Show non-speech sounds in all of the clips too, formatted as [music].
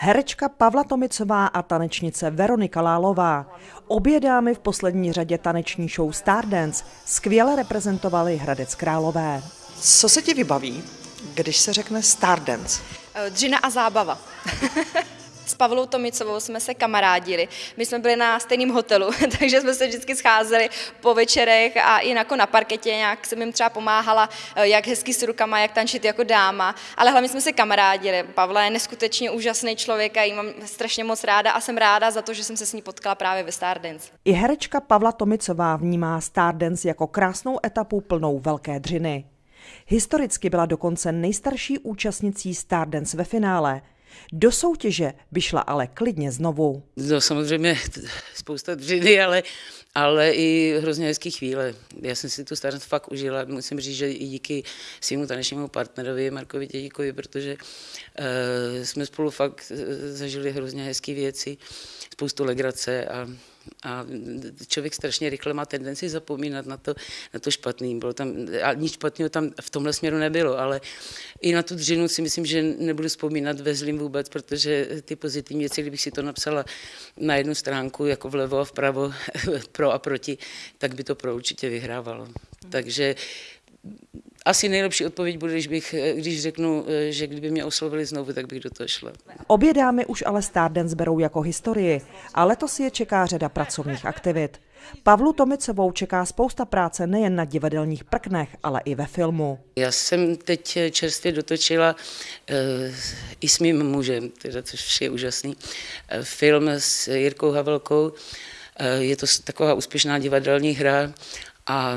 Herečka Pavla Tomicová a tanečnice Veronika Lálová. Obě dámy v poslední řadě taneční show Stardance skvěle reprezentovali Hradec Králové. Co se ti vybaví, když se řekne Stardance? Dřina a zábava. [laughs] S Pavlou Tomicovou jsme se kamarádili. My jsme byli na stejném hotelu, [laughs] takže jsme se vždycky scházeli po večerech a i jako na parketě nějak jsem jim třeba pomáhala, eh, jak hezky s rukama, jak tančit jako dáma, ale hlavně jsme se kamarádili. Pavla je neskutečně úžasný člověk a jí mám strašně moc ráda a jsem ráda za to, že jsem se s ní potkala právě ve Stardance. I herečka Pavla Tomicová vnímá Stardance jako krásnou etapu plnou velké dřiny. Historicky byla dokonce nejstarší účastnicí Stardance ve finále – do soutěže by šla ale klidně znovu. No samozřejmě spousta dřiny, ale, ale i hrozně hezký chvíle. Já jsem si tu starost fakt užila. Musím říct, že i díky svému tanečnímu partnerovi Markovi Tědíkovi, protože uh, jsme spolu fakt eh, zažili hrozně hezké věci, spoustu legrace a a člověk strašně rychle má tendenci zapomínat na to, na to špatný. Bylo tam, a nic špatného tam v tomhle směru nebylo, ale i na tu dřinu si myslím, že nebudu vzpomínat ve zlým vůbec, protože ty pozitivní věci, kdybych si to napsala na jednu stránku, jako vlevo a vpravo, [laughs] pro a proti, tak by to pro určitě vyhrávalo. Takže asi nejlepší odpověď bude, když, bych, když řeknu, že kdyby mě oslovili znovu, tak bych do toho šla. Obě dámy už ale Stardance berou jako historii a letos je čeká řada pracovních aktivit. Pavlu Tomicovou čeká spousta práce nejen na divadelních prknech, ale i ve filmu. Já jsem teď čerstvě dotočila uh, i s mým mužem, teda, což je úžasný, uh, film s Jirkou Havelkou. Je to taková úspěšná divadelní hra a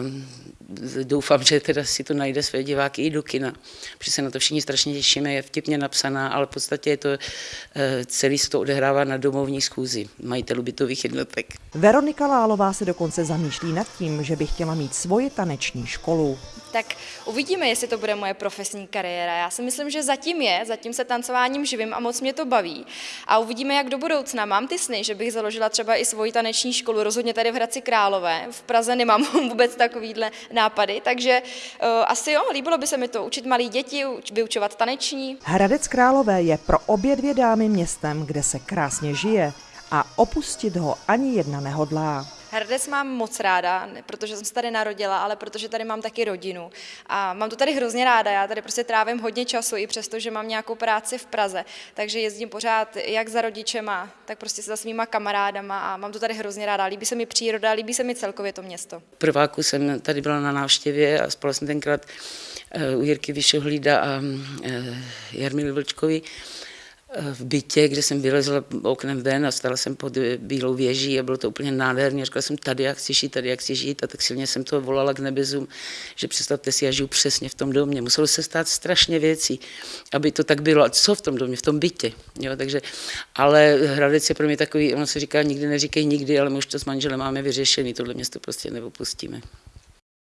doufám, že teda si to najde své diváky i do kina, protože se na to všichni strašně těšíme, je vtipně napsaná, ale v podstatě je to, eh, celý se to odehrává na domovní schůzi majitelů bytových jednotek. Veronika Lálová se dokonce zamýšlí nad tím, že by chtěla mít svoji taneční školu tak uvidíme, jestli to bude moje profesní kariéra. Já si myslím, že zatím je, zatím se tancováním živím a moc mě to baví. A uvidíme, jak do budoucna. Mám ty sny, že bych založila třeba i svoji taneční školu, rozhodně tady v Hradci Králové. V Praze nemám [laughs] vůbec takovýhle nápady, takže uh, asi jo, líbilo by se mi to učit malí děti, vyučovat taneční. Hradec Králové je pro obě dvě dámy městem, kde se krásně žije a opustit ho ani jedna nehodlá. Hradec mám moc ráda, protože jsem se tady narodila, ale protože tady mám taky rodinu. A mám to tady hrozně ráda, já tady prostě trávím hodně času, i přesto, že mám nějakou práci v Praze. Takže jezdím pořád jak za rodičema, tak prostě za svýma kamarádama a mám to tady hrozně ráda. Líbí se mi příroda, líbí se mi celkově to město. Prváku jsem tady byla na návštěvě a spala jsem tenkrát eh, u Jirky Vyšohlída a eh, Jarmily Vlčkovi v bytě, kde jsem vylezla oknem ven a stala jsem pod bílou věží a bylo to úplně nádherné. Říkala jsem, tady jak chci žít, tady jak chci žít a tak silně jsem to volala k nebezům, že představte si, já žiju přesně v tom domě. Muselo se stát strašně věcí, aby to tak bylo. A co v tom domě, v tom bytě. Jo, takže, ale Hradec je pro mě takový, ono se říká, nikdy neříkej nikdy, ale my už to s manželem máme vyřešený, tohle město prostě neopustíme.